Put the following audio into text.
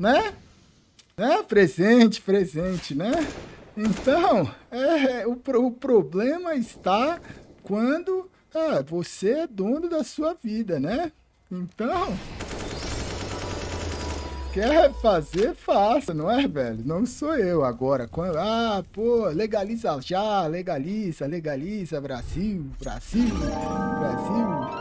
né? Né? Presente, presente, né? Então, é, o, o problema está quando ah, você é dono da sua vida, né? Então, quer fazer, faça, não é, velho? Não sou eu agora. Quando, ah, pô, legaliza já, legaliza, legaliza, Brasil, Brasil, Brasil.